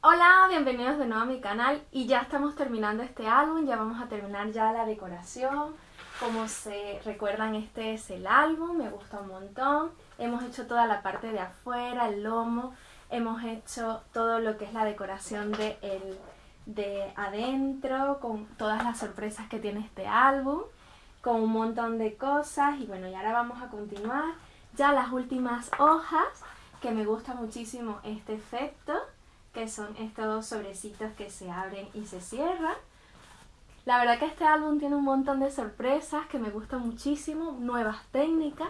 Hola, bienvenidos de nuevo a mi canal. Y ya estamos terminando este álbum, ya vamos a terminar ya la decoración. Como se recuerdan, este es el álbum, me gusta un montón. Hemos hecho toda la parte de afuera, el lomo, hemos hecho todo lo que es la decoración de, el, de adentro, con todas las sorpresas que tiene este álbum, con un montón de cosas. Y bueno, y ahora vamos a continuar. Ya las últimas hojas, que me gusta muchísimo este efecto que son estos sobrecitos que se abren y se cierran. La verdad que este álbum tiene un montón de sorpresas que me gustan muchísimo, nuevas técnicas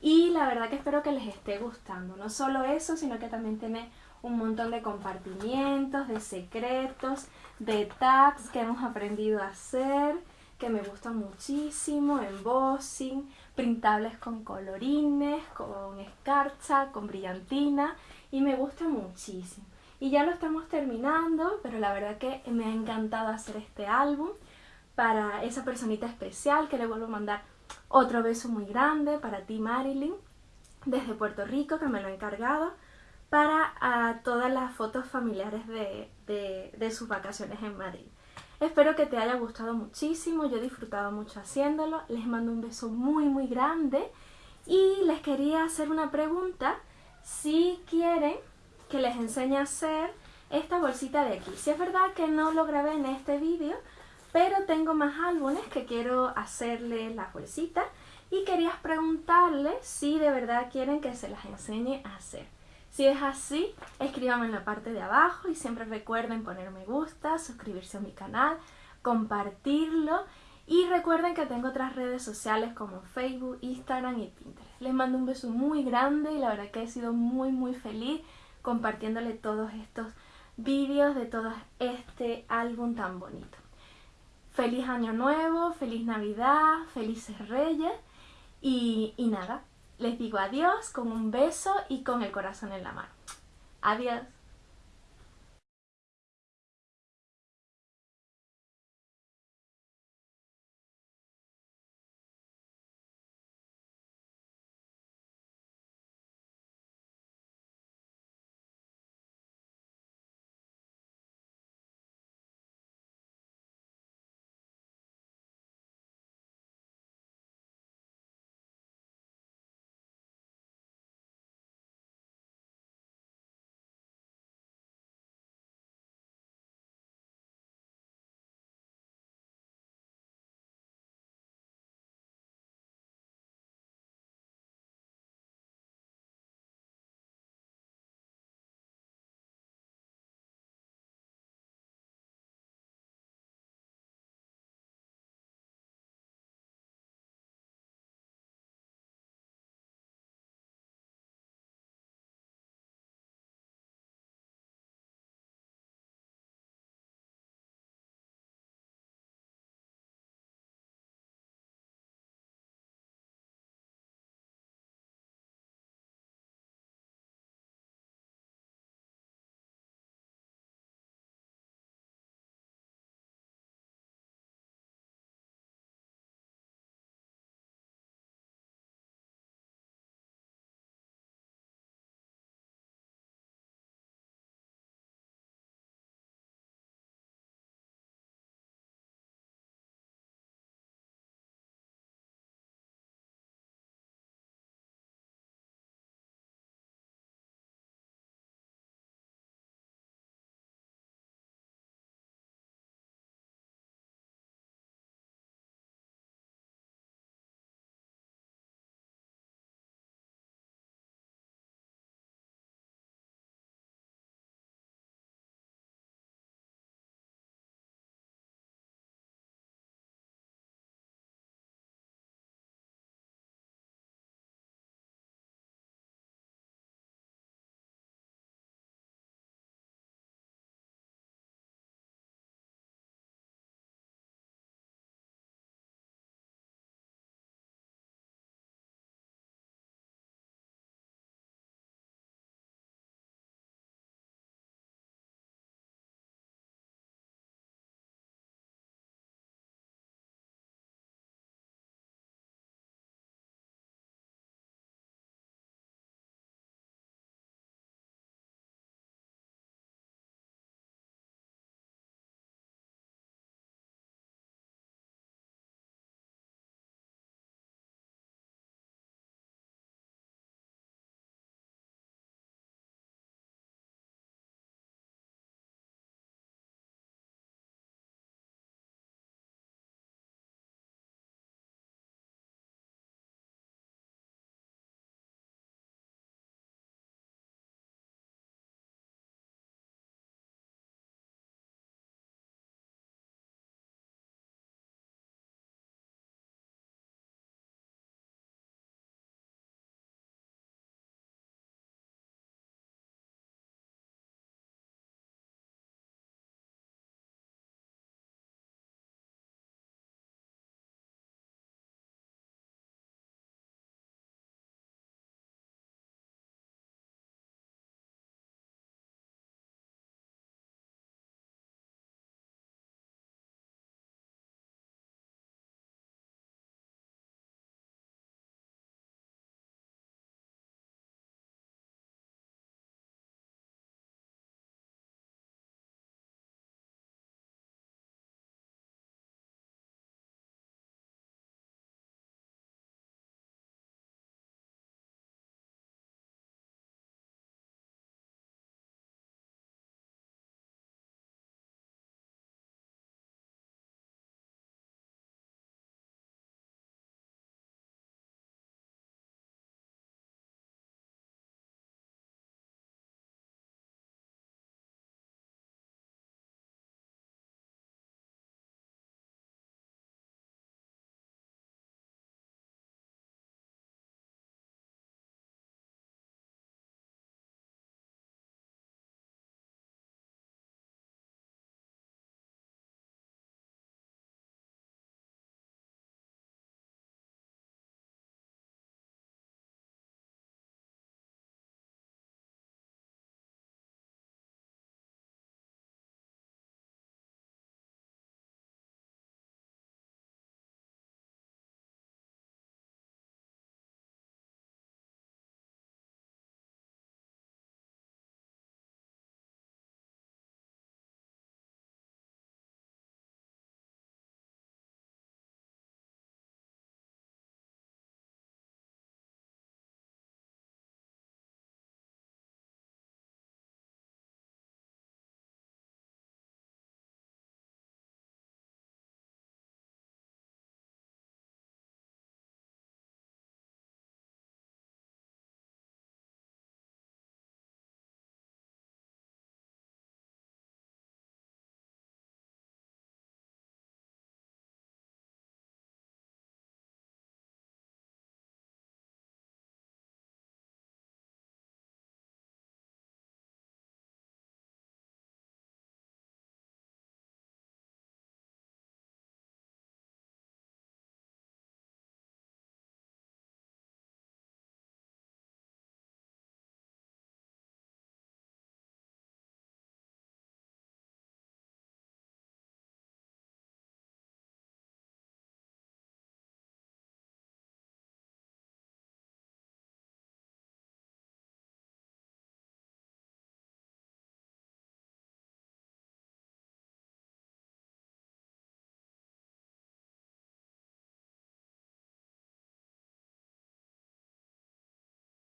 y la verdad que espero que les esté gustando. No solo eso, sino que también tiene un montón de compartimientos, de secretos, de tags que hemos aprendido a hacer, que me gustan muchísimo, embossing, printables con colorines, con escarcha, con brillantina y me gusta muchísimo. Y ya lo estamos terminando, pero la verdad que me ha encantado hacer este álbum para esa personita especial que le vuelvo a mandar otro beso muy grande para ti Marilyn desde Puerto Rico que me lo ha encargado para a todas las fotos familiares de, de, de sus vacaciones en Madrid. Espero que te haya gustado muchísimo, yo he disfrutado mucho haciéndolo, les mando un beso muy muy grande y les quería hacer una pregunta si quieren que les enseñe a hacer esta bolsita de aquí. Si es verdad que no lo grabé en este vídeo, pero tengo más álbumes que quiero hacerle la bolsita y quería preguntarles si de verdad quieren que se las enseñe a hacer. Si es así, escríbanme en la parte de abajo y siempre recuerden poner me gusta, suscribirse a mi canal, compartirlo y recuerden que tengo otras redes sociales como Facebook, Instagram y Pinterest. Les mando un beso muy grande y la verdad que he sido muy muy feliz compartiéndole todos estos vídeos de todo este álbum tan bonito. Feliz año nuevo, feliz navidad, felices reyes y, y nada, les digo adiós con un beso y con el corazón en la mano. Adiós.